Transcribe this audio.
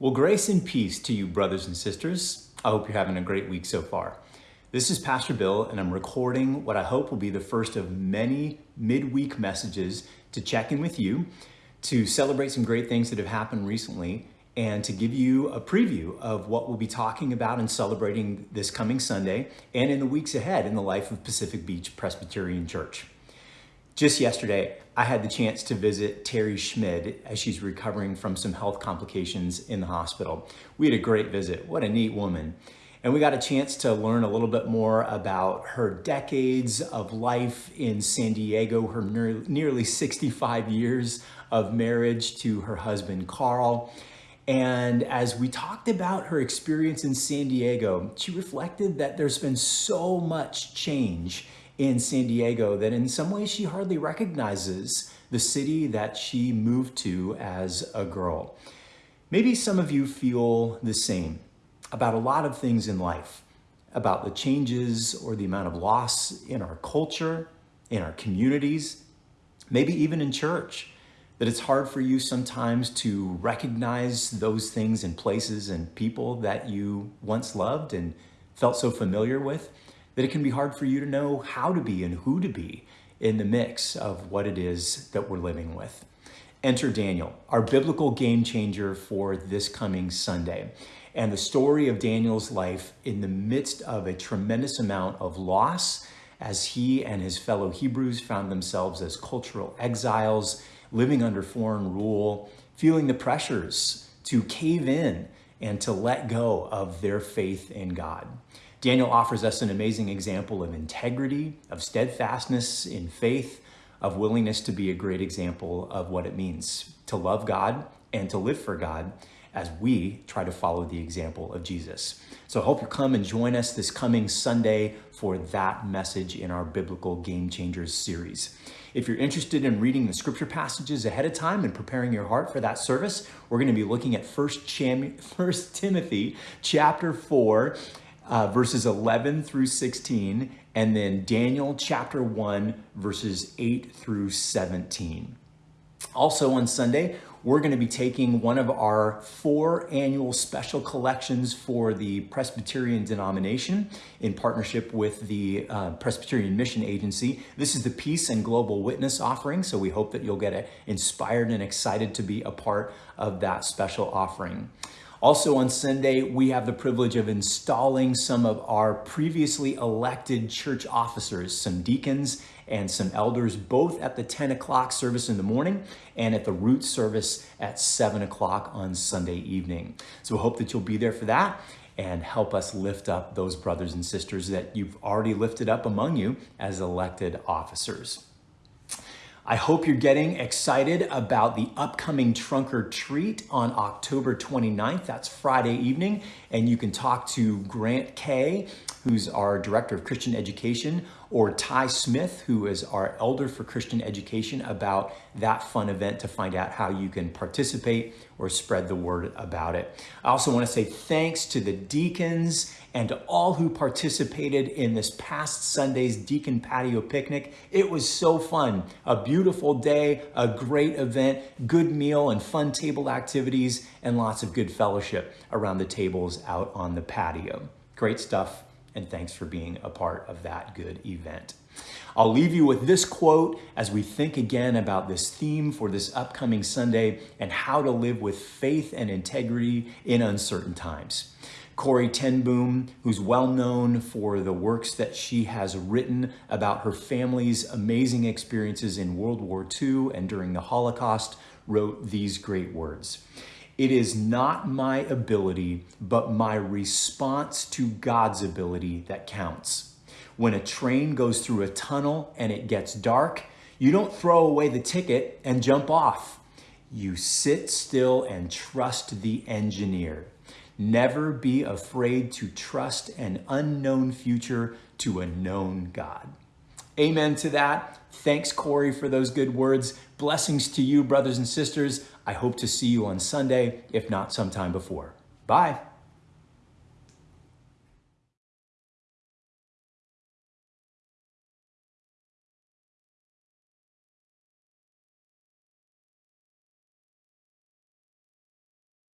Well, grace and peace to you, brothers and sisters. I hope you're having a great week so far. This is Pastor Bill, and I'm recording what I hope will be the first of many midweek messages to check in with you, to celebrate some great things that have happened recently, and to give you a preview of what we'll be talking about and celebrating this coming Sunday and in the weeks ahead in the life of Pacific Beach Presbyterian Church. Just yesterday, I had the chance to visit Terry Schmid as she's recovering from some health complications in the hospital. We had a great visit. What a neat woman. And we got a chance to learn a little bit more about her decades of life in San Diego, her nearly 65 years of marriage to her husband, Carl. And as we talked about her experience in San Diego, she reflected that there's been so much change in San Diego that in some ways she hardly recognizes the city that she moved to as a girl. Maybe some of you feel the same about a lot of things in life, about the changes or the amount of loss in our culture, in our communities, maybe even in church, that it's hard for you sometimes to recognize those things and places and people that you once loved and felt so familiar with that it can be hard for you to know how to be and who to be in the mix of what it is that we're living with. Enter Daniel, our biblical game changer for this coming Sunday. And the story of Daniel's life in the midst of a tremendous amount of loss as he and his fellow Hebrews found themselves as cultural exiles, living under foreign rule, feeling the pressures to cave in and to let go of their faith in God. Daniel offers us an amazing example of integrity, of steadfastness in faith, of willingness to be a great example of what it means to love God and to live for God as we try to follow the example of Jesus. So I hope you come and join us this coming Sunday for that message in our Biblical Game Changers series. If you're interested in reading the scripture passages ahead of time and preparing your heart for that service, we're going to be looking at 1 Timothy chapter 4 uh, verses 11 through 16, and then Daniel chapter 1, verses 8 through 17. Also on Sunday, we're going to be taking one of our four annual special collections for the Presbyterian denomination in partnership with the uh, Presbyterian Mission Agency. This is the Peace and Global Witness offering, so we hope that you'll get inspired and excited to be a part of that special offering. Also on Sunday, we have the privilege of installing some of our previously elected church officers, some deacons and some elders, both at the 10 o'clock service in the morning and at the root service at 7 o'clock on Sunday evening. So we hope that you'll be there for that and help us lift up those brothers and sisters that you've already lifted up among you as elected officers. I hope you're getting excited about the upcoming Trunk or Treat on October 29th. That's Friday evening. And you can talk to Grant Kay, who's our Director of Christian Education, or Ty Smith, who is our Elder for Christian Education, about that fun event to find out how you can participate or spread the word about it. I also want to say thanks to the deacons and to all who participated in this past Sunday's Deacon Patio Picnic. It was so fun. A beautiful day, a great event, good meal and fun table activities, and lots of good fellowship around the tables out on the patio. Great stuff, and thanks for being a part of that good event. I'll leave you with this quote as we think again about this theme for this upcoming Sunday and how to live with faith and integrity in uncertain times. Corrie ten Boom, who's well known for the works that she has written about her family's amazing experiences in World War II and during the Holocaust, wrote these great words. It is not my ability, but my response to God's ability that counts. When a train goes through a tunnel and it gets dark, you don't throw away the ticket and jump off. You sit still and trust the engineer. Never be afraid to trust an unknown future to a known God. Amen to that. Thanks, Corrie, for those good words. Blessings to you, brothers and sisters. I hope to see you on Sunday, if not sometime before. Bye.